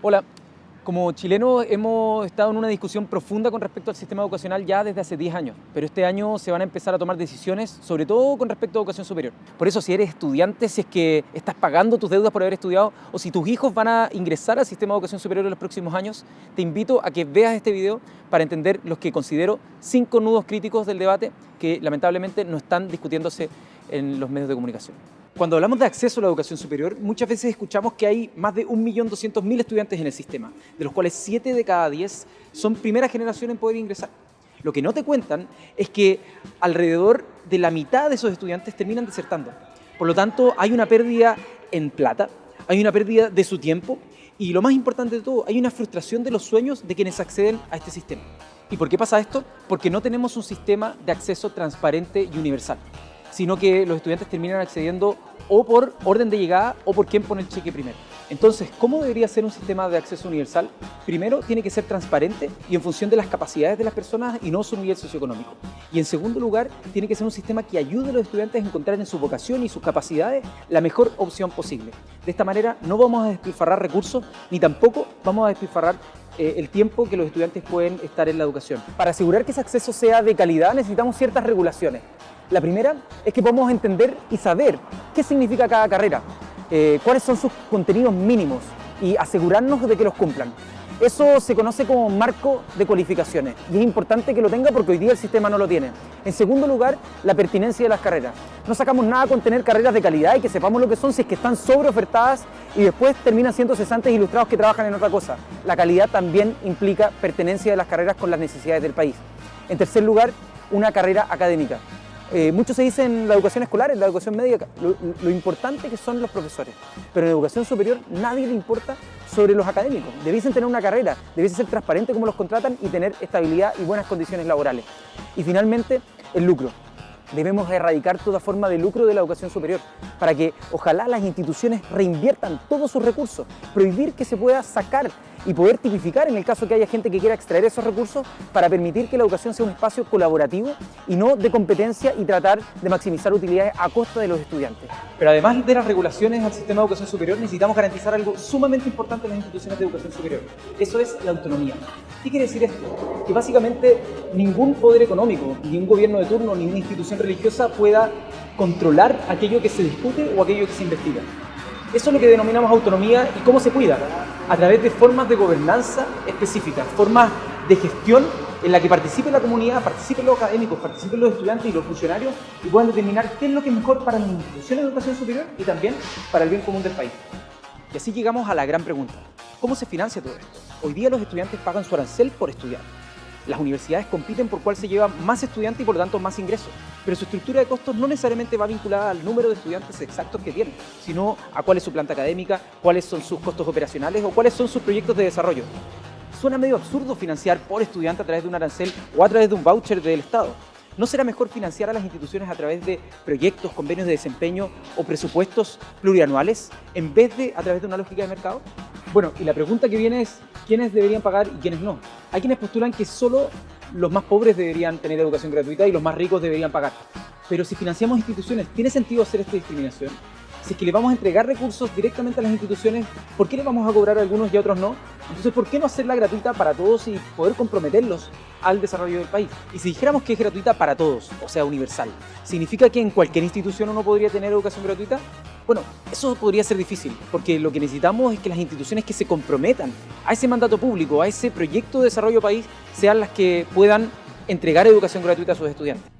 Hola, como chilenos hemos estado en una discusión profunda con respecto al sistema educacional ya desde hace 10 años, pero este año se van a empezar a tomar decisiones, sobre todo con respecto a educación superior. Por eso si eres estudiante, si es que estás pagando tus deudas por haber estudiado, o si tus hijos van a ingresar al sistema de educación superior en los próximos años, te invito a que veas este video para entender los que considero cinco nudos críticos del debate que lamentablemente no están discutiéndose en los medios de comunicación. Cuando hablamos de acceso a la educación superior, muchas veces escuchamos que hay más de 1.200.000 estudiantes en el sistema, de los cuales 7 de cada 10 son primera generación en poder ingresar. Lo que no te cuentan es que alrededor de la mitad de esos estudiantes terminan desertando. Por lo tanto, hay una pérdida en plata, hay una pérdida de su tiempo y lo más importante de todo, hay una frustración de los sueños de quienes acceden a este sistema. ¿Y por qué pasa esto? Porque no tenemos un sistema de acceso transparente y universal sino que los estudiantes terminan accediendo o por orden de llegada o por quién pone el cheque primero. Entonces, ¿cómo debería ser un sistema de acceso universal? Primero, tiene que ser transparente y en función de las capacidades de las personas y no su nivel socioeconómico. Y en segundo lugar, tiene que ser un sistema que ayude a los estudiantes a encontrar en su vocación y sus capacidades la mejor opción posible. De esta manera, no vamos a despilfarrar recursos ni tampoco vamos a despilfarrar eh, el tiempo que los estudiantes pueden estar en la educación. Para asegurar que ese acceso sea de calidad necesitamos ciertas regulaciones. La primera es que podemos entender y saber qué significa cada carrera, eh, cuáles son sus contenidos mínimos y asegurarnos de que los cumplan. Eso se conoce como marco de cualificaciones y es importante que lo tenga porque hoy día el sistema no lo tiene. En segundo lugar, la pertinencia de las carreras. No sacamos nada con tener carreras de calidad y que sepamos lo que son si es que están sobreofertadas y después terminan siendo cesantes ilustrados que trabajan en otra cosa. La calidad también implica pertenencia de las carreras con las necesidades del país. En tercer lugar, una carrera académica. Eh, mucho se dice en la educación escolar, en la educación media, lo, importante que son los profesores, pero en educación superior nadie le importa sobre los académicos. Debiesen tener una carrera, debiesen ser transparentes como los contratan y tener estabilidad y buenas condiciones laborales. Y finalmente, el lucro. Debemos erradicar toda forma de lucro de la educación superior para que ojalá las instituciones reinviertan todos sus recursos, prohibir que se pueda sacar y poder tipificar en el caso que haya gente que quiera extraer esos recursos para permitir que la educación sea un espacio colaborativo y no de competencia y tratar de maximizar utilidades a costa de los estudiantes. Pero además de las regulaciones al sistema de educación superior, necesitamos garantizar algo sumamente importante en las instituciones de educación superior. Eso es la autonomía. ¿Qué quiere decir esto? Que básicamente ningún poder económico, ni un gobierno de turno, ni una institución religiosa pueda controlar aquello que se discute o aquello que se investiga. Eso es lo que denominamos autonomía y cómo se cuida, a través de formas de gobernanza específicas, formas de gestión en la que participe la comunidad, participen los académicos, participen los estudiantes y los funcionarios y puedan determinar qué es lo que es mejor para las instituciones de educación superior y también para el bien común del país. Y así llegamos a la gran pregunta, ¿cómo se financia todo esto? Hoy día los estudiantes pagan su arancel por estudiar. Las universidades compiten por cuál se lleva más estudiantes y por lo tanto más ingresos, pero su estructura de costos no necesariamente va vinculada al número de estudiantes exactos que tienen, sino a cuál es su planta académica, cuáles son sus costos operacionales o cuáles son sus proyectos de desarrollo. Suena medio absurdo financiar por estudiante a través de un arancel o a través de un voucher del Estado. ¿No será mejor financiar a las instituciones a través de proyectos, convenios de desempeño o presupuestos plurianuales en vez de a través de una lógica de mercado? Bueno, y la pregunta que viene es, ¿quiénes deberían pagar y quiénes no? Hay quienes postulan que solo los más pobres deberían tener educación gratuita y los más ricos deberían pagar. Pero si financiamos instituciones, ¿tiene sentido hacer esta discriminación? Si es que le vamos a entregar recursos directamente a las instituciones, ¿por qué le vamos a cobrar a algunos y a otros no? Entonces, ¿por qué no hacerla gratuita para todos y poder comprometerlos al desarrollo del país? Y si dijéramos que es gratuita para todos, o sea, universal, ¿significa que en cualquier institución uno podría tener educación gratuita? Bueno, eso podría ser difícil, porque lo que necesitamos es que las instituciones que se comprometan a ese mandato público, a ese proyecto de desarrollo país, sean las que puedan entregar educación gratuita a sus estudiantes.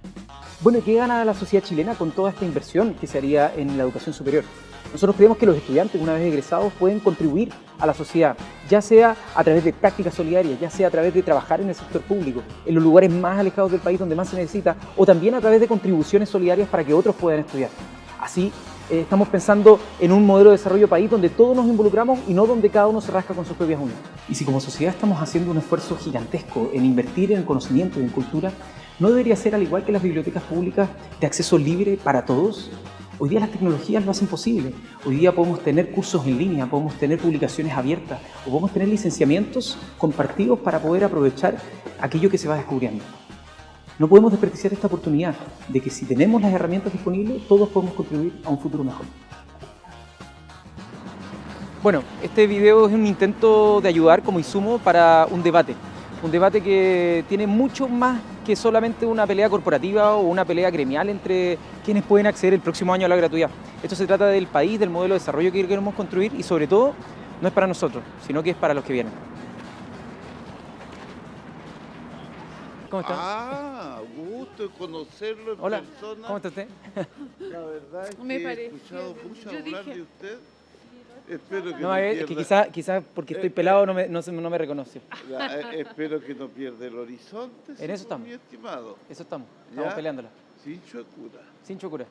Bueno, ¿qué gana la sociedad chilena con toda esta inversión que se haría en la educación superior? Nosotros creemos que los estudiantes, una vez egresados, pueden contribuir a la sociedad, ya sea a través de prácticas solidarias, ya sea a través de trabajar en el sector público, en los lugares más alejados del país donde más se necesita, o también a través de contribuciones solidarias para que otros puedan estudiar. Así, eh, estamos pensando en un modelo de desarrollo país donde todos nos involucramos y no donde cada uno se rasca con sus propias uñas. Y si como sociedad estamos haciendo un esfuerzo gigantesco en invertir en conocimiento y en cultura, ¿no debería ser al igual que las bibliotecas públicas de acceso libre para todos? Hoy día las tecnologías lo hacen posible. Hoy día podemos tener cursos en línea, podemos tener publicaciones abiertas o podemos tener licenciamientos compartidos para poder aprovechar aquello que se va descubriendo. No podemos desperdiciar esta oportunidad de que si tenemos las herramientas disponibles, todos podemos contribuir a un futuro mejor. Bueno, este video es un intento de ayudar como insumo para un debate. Un debate que tiene mucho más que solamente una pelea corporativa o una pelea gremial entre quienes pueden acceder el próximo año a la gratuidad. Esto se trata del país, del modelo de desarrollo que queremos construir y sobre todo no es para nosotros, sino que es para los que vienen. ¿Cómo está? Ah, gusto conocerlo en Hola, persona. ¿cómo está usted? La verdad es Me que he pareció, escuchado mucho yo hablar dije- de usted. Espero que No, no, es que pierda, quizás quizá porque estoy Eh, pelado no me, no, me reconoció. la- eh, espero que no pierda el horizonte, En eso estamos. mi estimado. Eso estamos, estamos ¿Ya? peleándola. Sin chocura. Sin chocura.